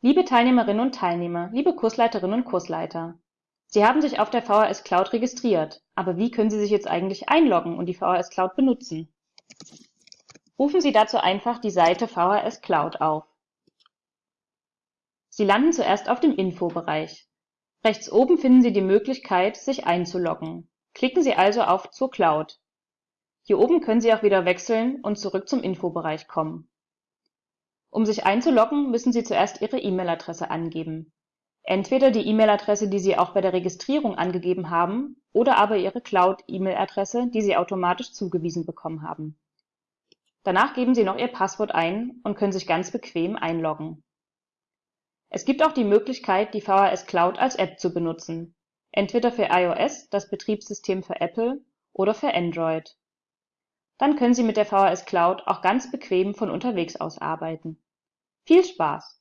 Liebe Teilnehmerinnen und Teilnehmer, liebe Kursleiterinnen und Kursleiter, Sie haben sich auf der VHS Cloud registriert, aber wie können Sie sich jetzt eigentlich einloggen und die VHS Cloud benutzen? Rufen Sie dazu einfach die Seite VHS Cloud auf. Sie landen zuerst auf dem Info-Bereich. Rechts oben finden Sie die Möglichkeit, sich einzuloggen. Klicken Sie also auf Zur Cloud. Hier oben können Sie auch wieder wechseln und zurück zum Infobereich kommen. Um sich einzuloggen, müssen Sie zuerst Ihre E-Mail-Adresse angeben. Entweder die E-Mail-Adresse, die Sie auch bei der Registrierung angegeben haben, oder aber Ihre Cloud-E-Mail-Adresse, die Sie automatisch zugewiesen bekommen haben. Danach geben Sie noch Ihr Passwort ein und können sich ganz bequem einloggen. Es gibt auch die Möglichkeit, die VHS Cloud als App zu benutzen, entweder für iOS, das Betriebssystem für Apple, oder für Android. Dann können Sie mit der VHS Cloud auch ganz bequem von unterwegs aus arbeiten. Viel Spaß!